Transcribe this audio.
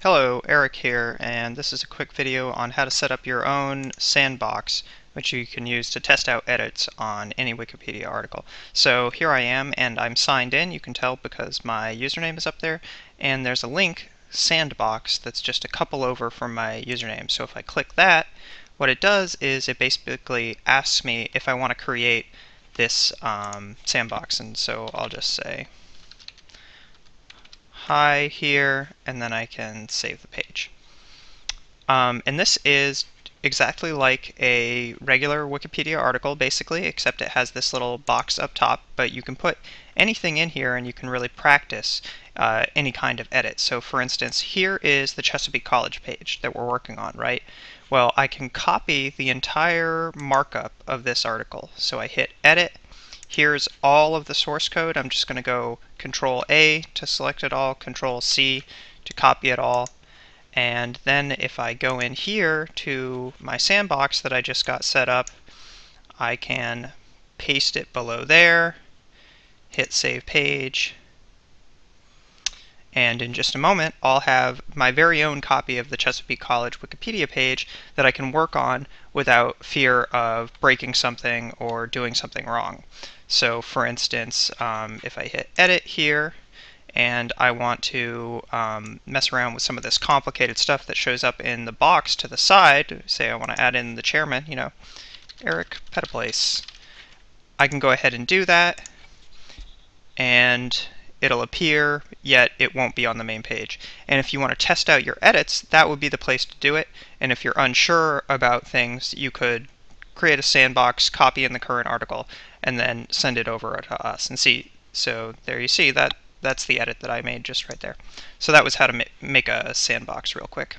Hello, Eric here, and this is a quick video on how to set up your own sandbox which you can use to test out edits on any Wikipedia article. So here I am and I'm signed in, you can tell because my username is up there, and there's a link, sandbox, that's just a couple over from my username. So if I click that, what it does is it basically asks me if I want to create this um, sandbox, and so I'll just say hi here, and then I can save the page. Um, and this is exactly like a regular Wikipedia article, basically, except it has this little box up top, but you can put anything in here and you can really practice uh, any kind of edit. So for instance, here is the Chesapeake College page that we're working on, right? Well, I can copy the entire markup of this article. So I hit Edit, Here's all of the source code. I'm just going to go Control A to select it all, Control C to copy it all. And then if I go in here to my sandbox that I just got set up, I can paste it below there, hit Save Page, and in just a moment, I'll have my very own copy of the Chesapeake College Wikipedia page that I can work on without fear of breaking something or doing something wrong. So for instance, um, if I hit edit here and I want to um, mess around with some of this complicated stuff that shows up in the box to the side, say I want to add in the chairman, you know, Eric Pettiplace, I can go ahead and do that and it'll appear, yet it won't be on the main page. And if you want to test out your edits, that would be the place to do it. And if you're unsure about things, you could create a sandbox, copy in the current article, and then send it over to us and see. So there you see that that's the edit that I made just right there. So that was how to ma make a sandbox real quick.